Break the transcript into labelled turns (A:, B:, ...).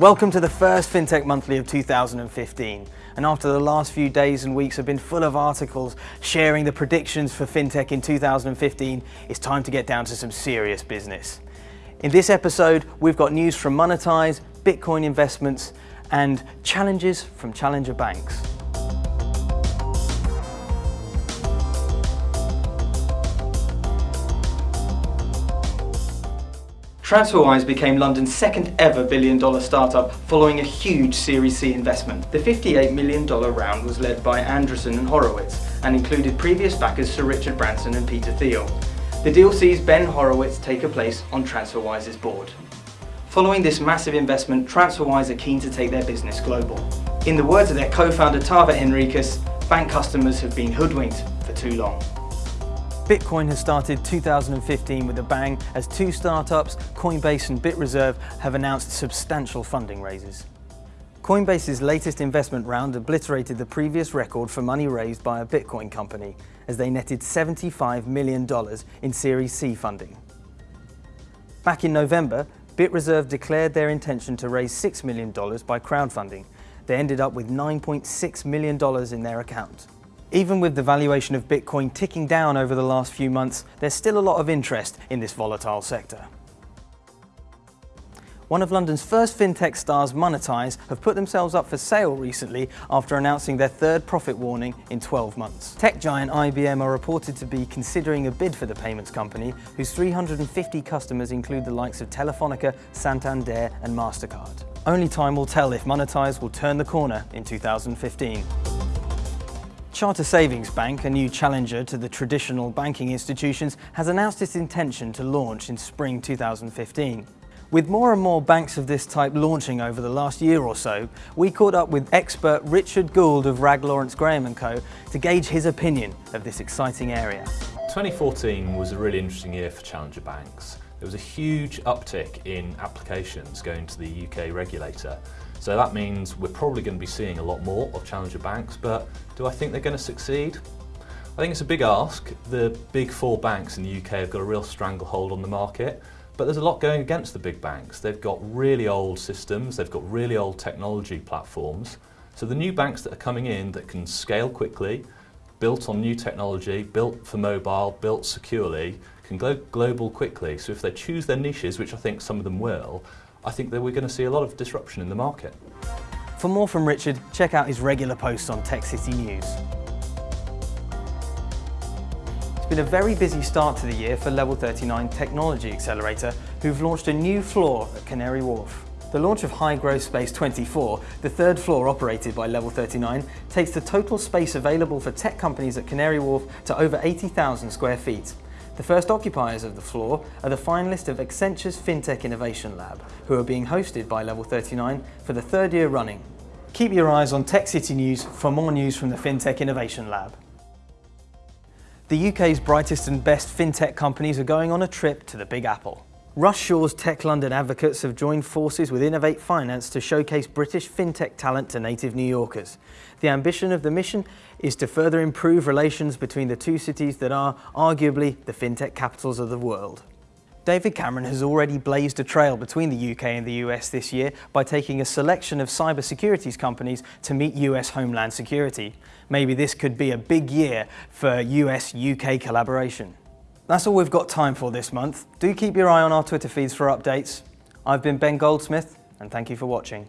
A: Welcome to the first FinTech Monthly of 2015. And after the last few days and weeks have been full of articles sharing the predictions for FinTech in 2015, it's time to get down to some serious business. In this episode, we've got news from Monitise, Bitcoin investments, and challenges from challenger banks. TransferWise became London's second ever billion dollar startup following a huge Series C investment. The $58 million round was led by Andreessen and Horowitz and included previous backers Sir Richard Branson and Peter Thiel. The deal sees Ben Horowitz take a place on TransferWise's board. Following this massive investment, TransferWise are keen to take their business global. In the words of their co-founder Taavet Hinrikus, bank customers have been hoodwinked for too long. Bitcoin has started 2015 with a bang as two startups, Coinbase and BitReserve, have announced substantial funding raises. Coinbase's latest investment round obliterated the previous record for money raised by a Bitcoin company as they netted $75 million in Series C funding. Back in November, BitReserve declared their intention to raise $6 million by crowdfunding. They ended up with $9.6 million in their account. Even with the valuation of Bitcoin ticking down over the last few months, there's still a lot of interest in this volatile sector. One of London's first fintech stars, Monitise, have put themselves up for sale recently after announcing their third profit warning in 12 months. Tech giant IBM are reported to be considering a bid for the payments company, whose 350 customers include the likes of Telefonica, Santander and MasterCard. Only time will tell if Monitise will turn the corner in 2015. Charter Savings Bank, a new challenger to the traditional banking institutions, has announced its intention to launch in spring 2015. With more and more banks of this type launching over the last year or so, we caught up with expert Richard Gould of Rag Lawrence Graham & Co to gauge his opinion of this exciting area.
B: 2014 was a really interesting year for challenger banks. There was a huge uptick in applications going to the UK regulator so that means we're probably going to be seeing a lot more of challenger banks, but do I think they're going to succeed? I think it's a big ask. The big four banks in the UK have got a real stranglehold on the market, but there's a lot going against the big banks. They've got really old systems, they've got really old technology platforms. So the new banks that are coming in that can scale quickly, built on new technology, built for mobile, built securely, can go global quickly. So if they choose their niches, which I think some of them will, I think that we're going to see a lot of disruption in the market.
A: For more from Richard, check out his regular posts on Tech City News. It's been a very busy start to the year for Level 39 Technology Accelerator, who've launched a new floor at Canary Wharf. The launch of High Growth Space 24, the third floor operated by Level 39, takes the total space available for tech companies at Canary Wharf to over 80,000 square feet. The first occupiers of the floor are the finalists of Accenture's FinTech Innovation Lab, who are being hosted by Level 39 for the third year running. Keep your eyes on Tech City News for more news from the FinTech Innovation Lab. The UK's brightest and best FinTech companies are going on a trip to the Big Apple. Russ Shaw's Tech London advocates have joined forces with Innovate Finance to showcase British fintech talent to native New Yorkers. The ambition of the mission is to further improve relations between the two cities that are arguably the fintech capitals of the world. David Cameron has already blazed a trail between the UK and the US this year by taking a selection of cybersecurities companies to meet US Homeland Security. Maybe this could be a big year for US-UK collaboration. That's all we've got time for this month. Do keep your eye on our Twitter feeds for updates. I've been Ben Goldsmith, and thank you for watching.